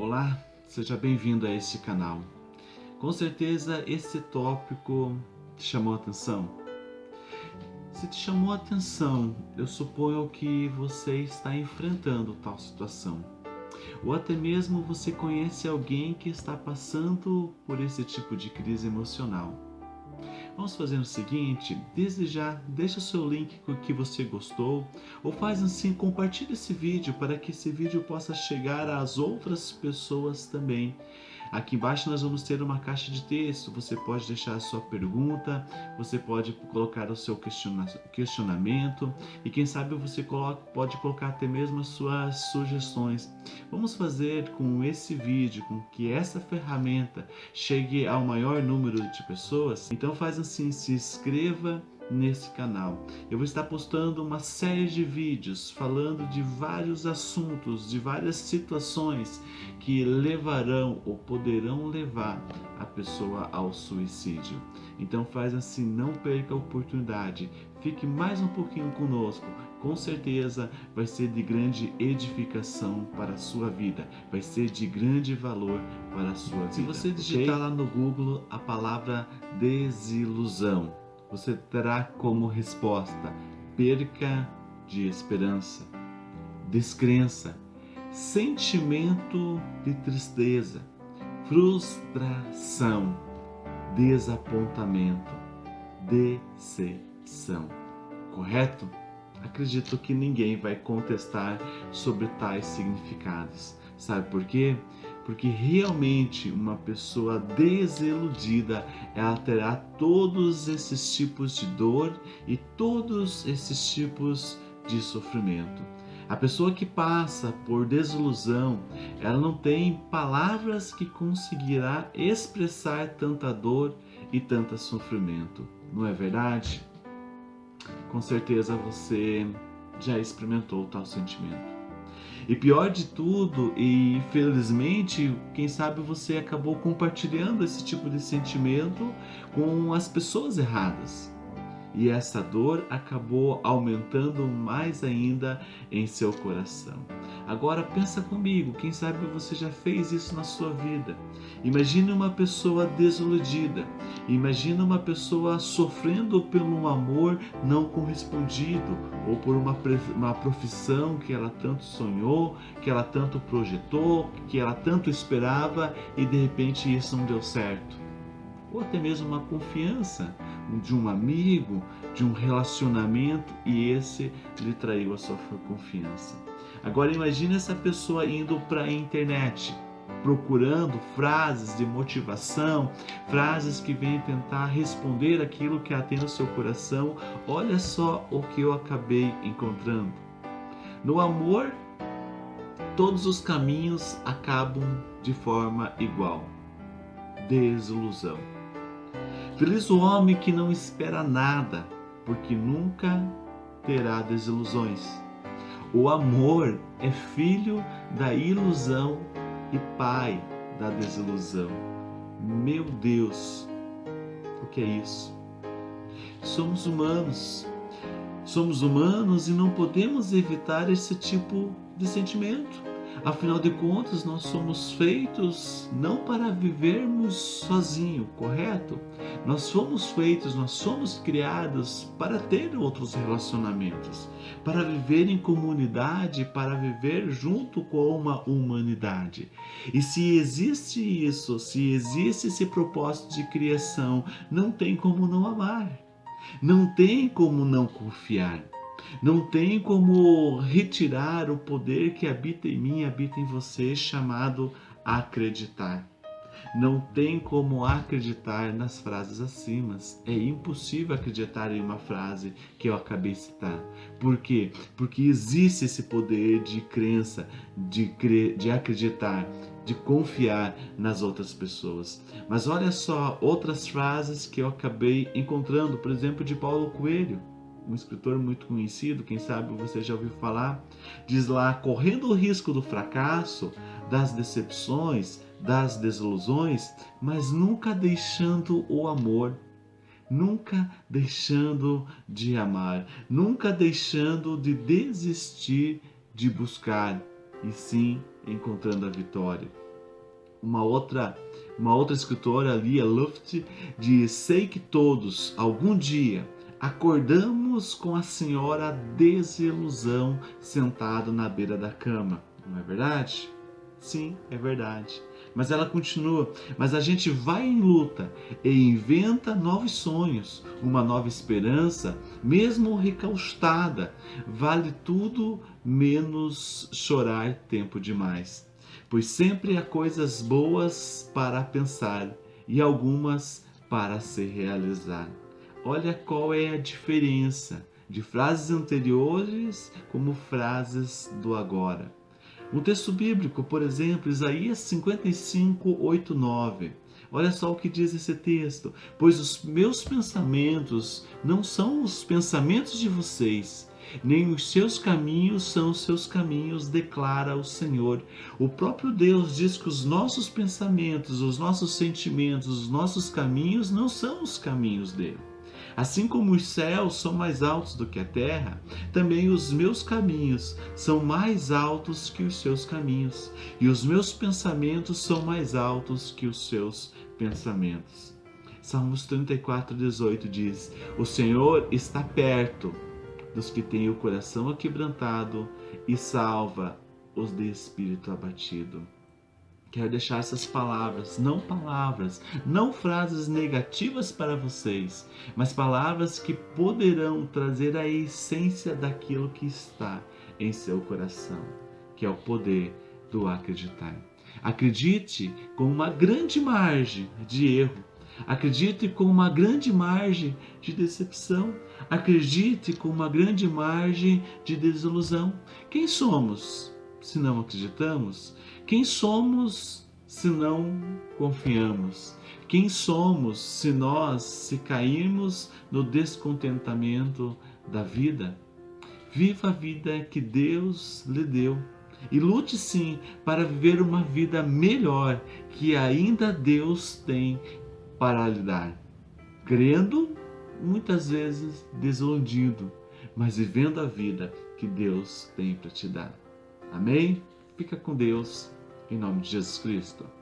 Olá, seja bem-vindo a este canal. Com certeza esse tópico te chamou a atenção. Se te chamou a atenção, eu suponho que você está enfrentando tal situação. Ou até mesmo você conhece alguém que está passando por esse tipo de crise emocional. Vamos fazer o seguinte, desde já deixa o seu link que você gostou ou faz assim, compartilhe esse vídeo para que esse vídeo possa chegar às outras pessoas também. Aqui embaixo nós vamos ter uma caixa de texto, você pode deixar a sua pergunta, você pode colocar o seu questionamento e quem sabe você pode colocar até mesmo as suas sugestões. Vamos fazer com esse vídeo, com que essa ferramenta chegue ao maior número de pessoas? Então faz assim, se inscreva nesse canal. Eu vou estar postando uma série de vídeos falando de vários assuntos, de várias situações que levarão ou poderão levar a pessoa ao suicídio. Então faz assim, não perca a oportunidade, fique mais um pouquinho conosco, com certeza vai ser de grande edificação para a sua vida, vai ser de grande valor para a sua vida. Se você digitar okay? lá no Google a palavra desilusão, você terá como resposta perca de esperança, descrença, sentimento de tristeza, frustração, desapontamento, decepção. Correto? Acredito que ninguém vai contestar sobre tais significados. Sabe por quê? Porque realmente uma pessoa desiludida, ela terá todos esses tipos de dor e todos esses tipos de sofrimento. A pessoa que passa por desilusão, ela não tem palavras que conseguirá expressar tanta dor e tanto sofrimento. Não é verdade? Com certeza você já experimentou tal sentimento. E pior de tudo, e infelizmente, quem sabe você acabou compartilhando esse tipo de sentimento com as pessoas erradas. E essa dor acabou aumentando mais ainda em seu coração. Agora pensa comigo, quem sabe você já fez isso na sua vida. Imagine uma pessoa desiludida, imagine uma pessoa sofrendo por um amor não correspondido ou por uma, uma profissão que ela tanto sonhou, que ela tanto projetou, que ela tanto esperava e de repente isso não deu certo. Ou até mesmo uma confiança de um amigo, de um relacionamento e esse lhe traiu a sua confiança. Agora imagine essa pessoa indo para a internet, procurando frases de motivação, frases que vêm tentar responder aquilo que tem no seu coração. Olha só o que eu acabei encontrando. No amor, todos os caminhos acabam de forma igual. Desilusão. Feliz o homem que não espera nada, porque nunca terá desilusões. O amor é filho da ilusão e pai da desilusão. Meu Deus, o que é isso? Somos humanos. Somos humanos e não podemos evitar esse tipo de sentimento. Afinal de contas, nós somos feitos não para vivermos sozinho, correto? Nós somos feitos, nós somos criados para ter outros relacionamentos, para viver em comunidade, para viver junto com uma humanidade. E se existe isso, se existe esse propósito de criação, não tem como não amar. Não tem como não confiar. Não tem como retirar o poder que habita em mim, habita em você, chamado acreditar. Não tem como acreditar nas frases acima. É impossível acreditar em uma frase que eu acabei de citar. Por quê? Porque existe esse poder de crença, de, crer, de acreditar, de confiar nas outras pessoas. Mas olha só outras frases que eu acabei encontrando, por exemplo, de Paulo Coelho um escritor muito conhecido, quem sabe você já ouviu falar, diz lá: correndo o risco do fracasso, das decepções, das desilusões, mas nunca deixando o amor, nunca deixando de amar, nunca deixando de desistir de buscar, e sim encontrando a vitória. uma outra uma outra escritora, Lia Luft, diz: Sei que todos, algum dia, acordamos com a senhora desilusão sentado na beira da cama. Não é verdade? Sim, é verdade. Mas ela continua. Mas a gente vai em luta e inventa novos sonhos, uma nova esperança, mesmo recaustada. Vale tudo menos chorar tempo demais. Pois sempre há coisas boas para pensar e algumas para se realizar. Olha qual é a diferença de frases anteriores como frases do agora. Um texto bíblico, por exemplo, Isaías 55, 8, 9. Olha só o que diz esse texto. Pois os meus pensamentos não são os pensamentos de vocês, nem os seus caminhos são os seus caminhos, declara o Senhor. O próprio Deus diz que os nossos pensamentos, os nossos sentimentos, os nossos caminhos não são os caminhos dele. Assim como os céus são mais altos do que a terra, também os meus caminhos são mais altos que os seus caminhos, e os meus pensamentos são mais altos que os seus pensamentos. Salmos 34, 18 diz: O Senhor está perto dos que têm o coração aquebrantado e salva os de espírito abatido. Quero deixar essas palavras, não palavras, não frases negativas para vocês, mas palavras que poderão trazer a essência daquilo que está em seu coração, que é o poder do acreditar. Acredite com uma grande margem de erro. Acredite com uma grande margem de decepção. Acredite com uma grande margem de desilusão. Quem somos se não acreditamos? Quem somos se não confiamos? Quem somos se nós se cairmos no descontentamento da vida? Viva a vida que Deus lhe deu e lute sim para viver uma vida melhor que ainda Deus tem para lhe dar. Crendo, muitas vezes desiludido, mas vivendo a vida que Deus tem para te dar. Amém? Fica com Deus em nome de Jesus Cristo.